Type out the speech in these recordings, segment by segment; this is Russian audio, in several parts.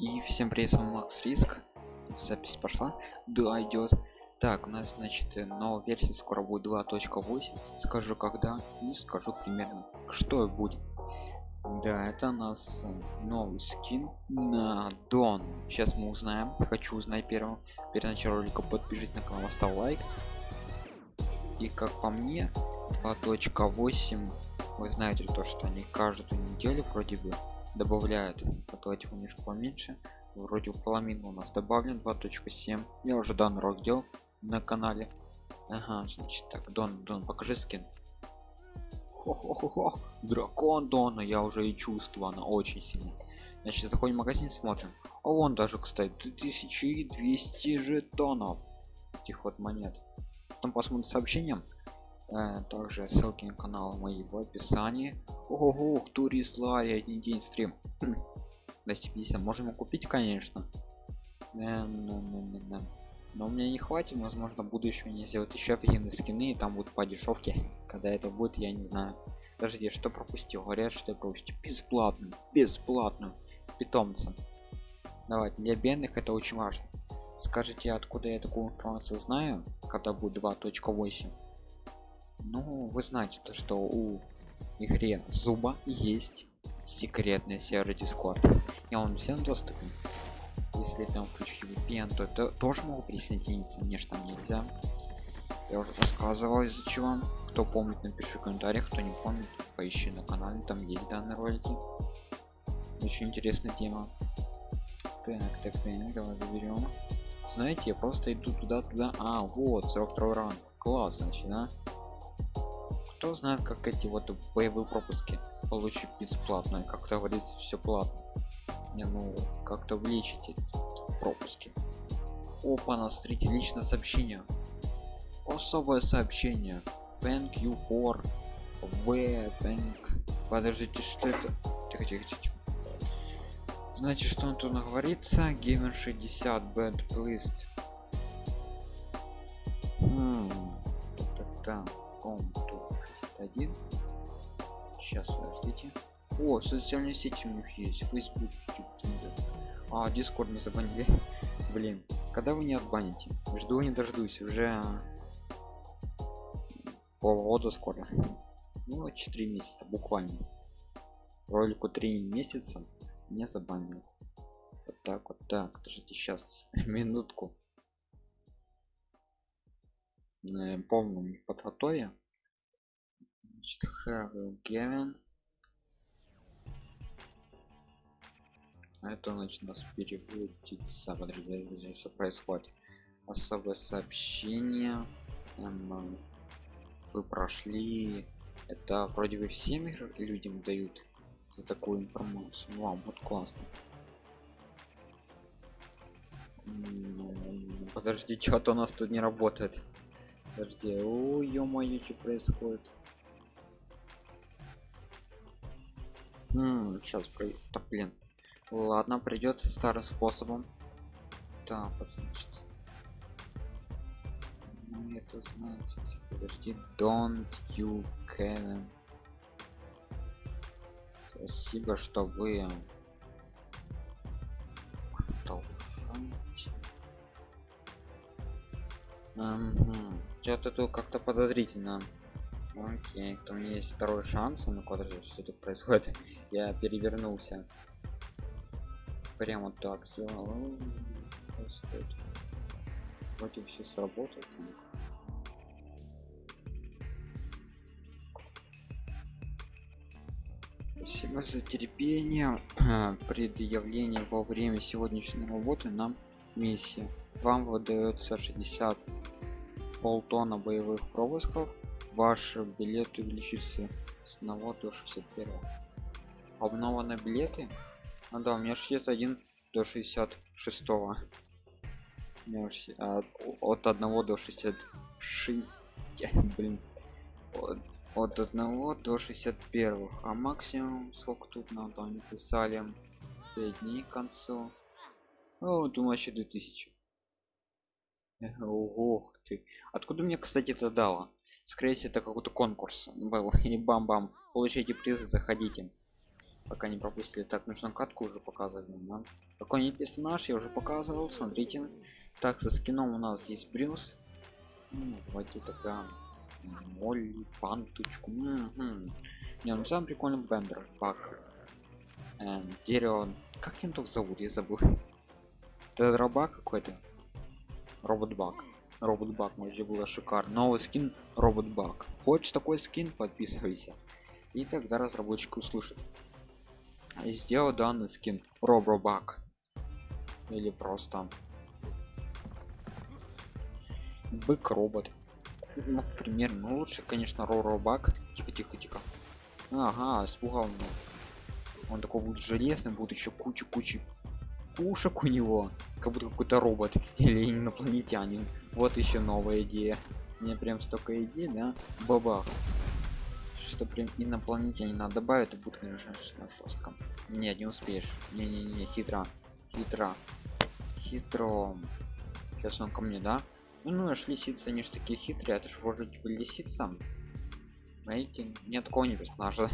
И всем привет, с вами Макс Риск. Запись пошла. Да, идет. Так, у нас, значит, э, новая версия скоро будет 2.8. Скажу когда и скажу примерно, что будет. Да, это у нас э, новый скин на Дон. Сейчас мы узнаем. Хочу узнать первым. Перед началом ролика подпишитесь на канал, ставь лайк. И как по мне, 2.8 вы знаете то, что они каждую неделю вроде бы добавляют давайте немножко поменьше. Вроде фламинго у нас добавлен 2.7 я уже данный рок делал на канале. Ага значит так дон дон покажи скин. Хо-хо-хо-хо. дракон дона я уже и чувствую она очень сильно значит заходим в магазин смотрим. А вон даже кстати 1200 жетонов этих вот монет. Потом посмотрим сообщением также ссылки на канал мои в описании ого турист ларри один день стрим 250 можем купить конечно. Но у меня не хватит возможно буду еще не сделать еще офигенные скины и там будут по дешевке. Когда это будет я не знаю. Подожди что пропустил? Говорят что я пропустил. Бесплатно бесплатно. Питомца. Давайте для бедных это очень важно. Скажите откуда я такую информацию знаю? Когда будет 2.8 ну вы знаете то что у игре зуба есть секретный сервер дискорд и он всем доступен. Если там включить VPN то это тоже могу присоединиться мне же нельзя. Я уже рассказывал из-за чего. Кто помнит напиши в комментариях кто не помнит поищи на канале там есть данные ролики. Очень интересная тема. Так так так давай заберем. Знаете я просто иду туда туда. А вот 42 ранг класс значит да кто знает как эти вот боевые пропуски получить бесплатно и как-то говорится все платно. Не ну как-то увеличить пропуски. Опа на смотрите личное сообщение. Особое сообщение. Thank you for v подождите что это? Тихо тихо тихо значит что он тут говорится геймер 60 bad please хм, так один. Сейчас подождите. О социальные сети у них есть. Facebook YouTube, а discord не забанили. Блин когда вы не отбаните? Жду не дождусь. Уже полгода скоро. Ну 4 месяца буквально. Ролику 3 месяца не забанил вот так вот так подождите сейчас минутку. Полную подготове значит have given это значит нас переводится подожди, что происходит. Особое сообщение. Эм, вы прошли это вроде бы всем людям дают за такую информацию. Вам вот классно. Подожди что-то у нас тут не работает. Подожди ой ё-моё что происходит М -м, сейчас да, блин. Ладно придется старым способом. Так вот значит. Ну это знаете подожди don't you can. Спасибо что вы что-то тут как-то подозрительно окей то у меня есть второй шанс ну же что тут происходит? Я перевернулся. Прямо так сделал. Вроде все сработает спасибо за терпение. Предъявление во время сегодняшней работы нам миссия вам выдается 60 полтона боевых пропусков ваш билет увеличится с 1 до 61 обнованы билеты? А да у меня же есть один до 66 -го. от 1 до 66 блин. От, от 1 до 61 а максимум сколько тут надо? Они писали 5 дней к концу. О думаю вообще 2000 ох ты. Откуда мне кстати это дало скорее всего это какой-то конкурс. Был и бам-бам. Получите призы заходите. Пока не пропустили. Так нужно катку уже показывать да? какой персонаж я уже показывал смотрите. Так со скином у нас здесь брюс. Ну, давайте тогда молли панточку. М-м. не ну самый прикольный бендер. Пак. Эм, дерево. Как им тут зовут? Я забыл. Это робак какой-то. Робот баг робот баг вообще было шикарно. Новый скин робот баг хочешь такой скин подписывайся. И тогда разработчики услышат. И сделал данный скин робробак или просто бык робот ну, примерно ну, лучше конечно робак тихо тихо тихо. Ага испугал меня. Он такой будет железный будет еще кучу кучи пушек у него как будто какой-то робот или инопланетянин. Вот еще новая идея. Мне прям столько идей да? Бабах. Что прям инопланетянин надо добавить это будет конечно жестко нет не успеешь не не не хитро. Хитро. Хитро сейчас он ко мне да? Ну ну аж лисицы они ж такие хитрые это ж вроде типа лисица. Знаете нет такого не персонажа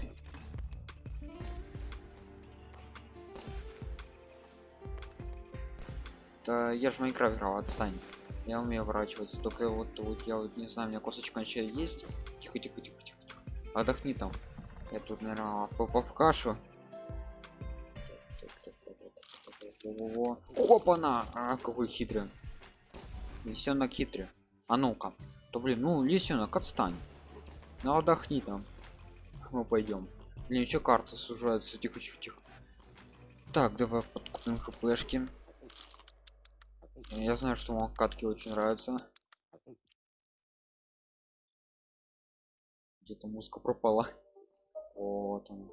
Да я же Майнкрафт играл, отстань. Я умею ворачиваться, только вот, вот я вот не знаю, у меня косточка вообще есть. Тихо, тихо, тихо, тихо, тихо. Отдохни там. Я тут, наверное, попал в кашу. Хопана! А, какой хитрый. Лисенок хитрый. А ну-ка. То блин, ну лисенок, отстань. Ну отдохни там. Мы пойдем. Блин, еще карта сужается. Тихо, тихо, тихо. Так, давай подкупим хпшки. Я знаю, что вам катки очень нравятся. Где-то музыка пропала. Вот он.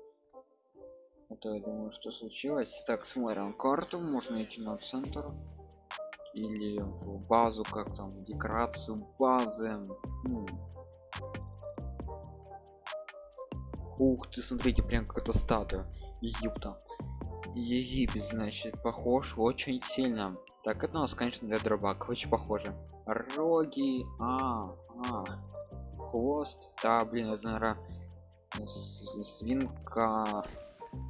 Это я думаю, что случилось. Так, смотрим карту. Можно идти на центр. Или в базу, как там, декорацию базы. Ну. Ух ты, смотрите, прям какая-то статуя. Египта. Египет, значит, похож очень сильно так это у нас конечно для дробак очень похоже. Роги а, а. хвост да блин это наверное свинка.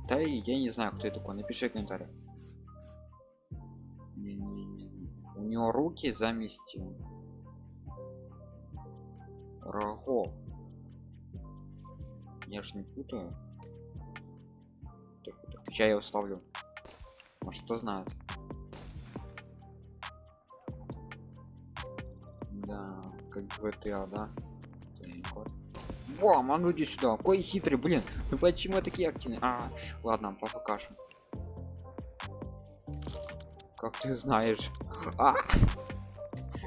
Да и я не знаю кто это такой напиши комментарий у него руки замести. Рого. Я ж не путаю. Так, так, я его ставлю может кто знает Да, как GTA, да? Во, а ну иди сюда. Какой хитрый, блин. Ну почему такие активные? А, ладно, папа кашу. Как ты знаешь? А!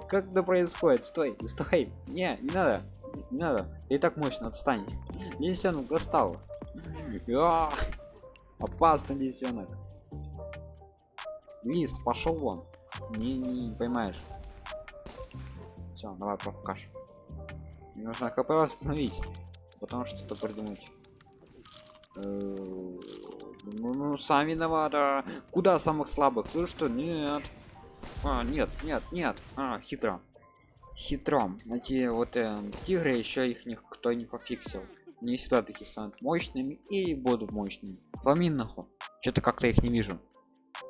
Как это происходит? Стой, стой. Не, не надо. Не надо. И так мощно отстань. Лисенок достал. А! Опасно, лисенок. Лист, пошел вон. Не, не, не поймаешь. Все, давай покаж. Мне нужно хп восстановить. Потом что-то придумать. Э, ну, ну, сам виновата. Куда самых слабых? Ты что? Нет. А, нет, нет, нет. А, хитро. Хитро. Эти вот э, тигры еще их никто не пофиксил. Не всегда такие станут мощными и будут мощными. Фламиноху. Что-то как-то их не вижу.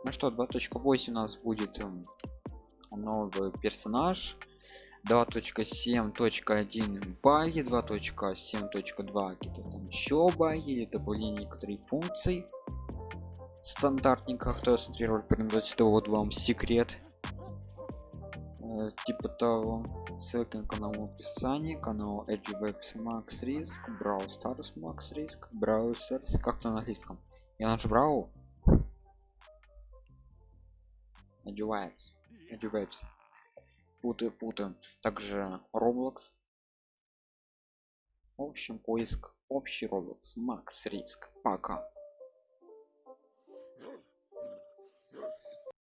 Ну что, 2.8 у нас будет э, новый персонаж 2.7.1 баги 2.7.2 какие-то там еще баги или добавление некоторых функций стандартненько кто смотрел прям вот вам секрет. Э, типа того. Ссылка на канал в описании канал edge webs max risk brawl stars max risk browsers как-то на английском. Я наш брау edge webs путаю путаю также roblox. В общем поиск. Общий roblox. Max риск. Пока